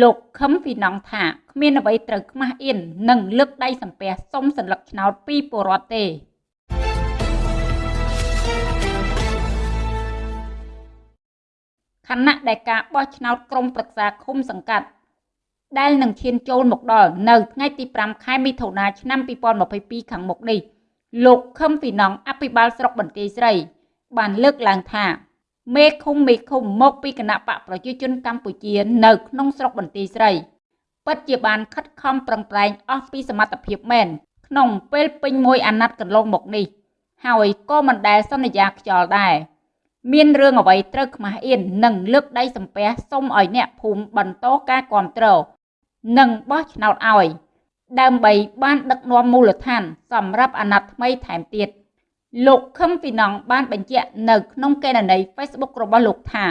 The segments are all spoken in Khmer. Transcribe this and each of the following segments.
លោកខឹមពីណងថាគ្មានអ្វីត្រូវខ្មាស់អៀននិងលើកដៃសំពះសុំសัญลักษณ์ឆ្នោតពីពលរដ្ឋទេខណៈដែលការបោះឆ្នោតក្រុមប្រឹក្សាឃុំសង្កាត់ដែលនឹងឈានចូលមកដល់នៅថ្ងៃទី5ខែមិថុនាឆ្នាំ2022ខាងមុខនេះលោកខឹមពីណងអភិបាលស្រុកបន្ទាយស្រី បានលើកឡើងថា មេឃុំមេឃុំមកពីគណៈបកប្រជាជនកម្ពុជានៅក្នុងស្រុកបន្ទាយស្រីពិតជាបានខិតខំប្រឹងប្រែងអស់ពីសមត្ថភាពមែនក្នុងពេលពេញមួយអាណត្តិកន្លងមកនេះ ហើយក៏មិនដែលសន្យាខ្យល់ដែរមានរឿងអ្វីត្រូវខ្មាស់អៀននិងលើកដៃសំពះសុំឲ្យអ្នកភូមិបន្តការគ្រប់គ្រងនិងបោះឆ្នោតឲ្យ ដើម្បីបានដឹកនាំមូលដ្ឋាន សម្រាប់អាណត្តិថ្មីថែមទៀត លោកខឹមពីណងបានបញ្ជាក់នៅក្នុងកេណនី Facebook របស់លោកថា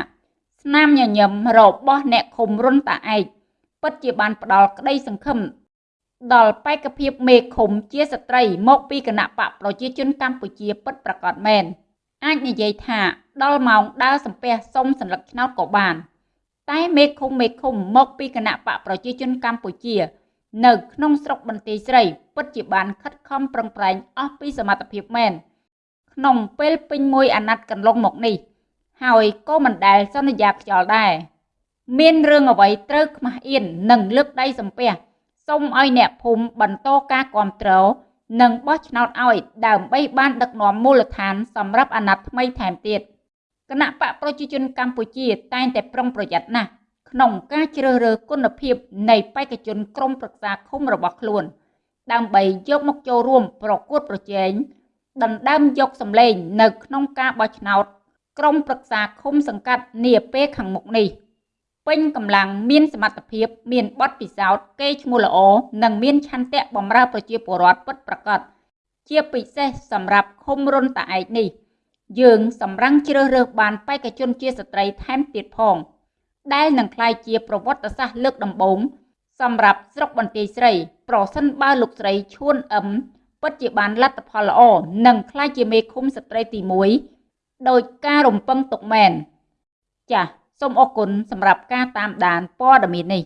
ស្នាមញញឹមរបស់អ្នកឃុំរុនតាឯកពិតជាបានផ្ដល់ក្តីសង្ឃឹមដល់បេក្ខភាពមេឃុំជាស្ត្រីមកពីគណៈបកប្រជាជនកម្ពុជាពិតប្រាកដមែនអាចនិយាយថាដល់ម៉ោងដើរសំពះសុំសញ្ញាឆ្នោតក៏បាន តែមេឃុំមេឃុំមកពីគណៈបកប្រជាជនកម្ពុជា នៅក្នុងស្រុកបន្ទាយស្រី ពិតជាបានខិតខំប្រឹងប្រែងអស់ពីសមត្ថភាពមែន ក្នុងពេលពេញមួយអាណត្តិកន្លងមកនេះ ហើយក៏មិនដែលសន្យាខ្យល់ដែរមានរឿងអ្វីត្រូវខ្មាស់អៀននិងលើកដៃសំពះសូមឲ្យអ្នកភូមិបន្តការគ្រប់គ្រងនិងបោះឆ្នោតឲ្យដើម្បីបានដឹកនាំមូលដ្ឋានសម្រាប់អាណត្តិថ្មីថែមទៀតគណៈបកប្រជាជនកម្ពុជាតែងតែប្រុងប្រយ័ត្នណាស់ក្នុងការជ្រើសរើសគុណភាពនៃបេក្ខជនក្រុមប្រឹក្សាឃុំរបស់ខ្លួន ដើម្បីយកមកចូលរួមប្រកួតប្រជែង ដណ្ដើមយកសម្លេង នៅក្នុងការបោះឆ្នោតក្រុមប្រឹក្សាឃុំសង្កាត់នាពេលខាងមុខនេះពេញកម្លាំងមានសមត្ថភាព មានបទពិសោធន៍កេរ្តិ៍ឈ្មោះល្អនិងមានឆន្ទៈបម្រើប្រជាពលរដ្ឋពិតប្រាកដជាពិសេសសម្រាប់ឃុំរុនតាឯកនេះ យើងសម្រឹងជ្រើសរើសបានបេក្ខជនជាស្ត្រីថែមទៀតផង ដែលនឹងក្លាយជាប្រវត្តិសាស្ត្រលើកដំបូងសម្រាប់ស្រុកបន្ទាយស្រី ប្រសិនបើលោកស្រីឈួនអឹម ពិតជាបានលទ្ធផលល្អនិងក្លាយជាមេឃុំស្ត្រីទី1ដោយការរំពឹងទុកមែន ចាសសូមអរគុណសម្រាប់ការតាមដានព័ត៌មាននេះ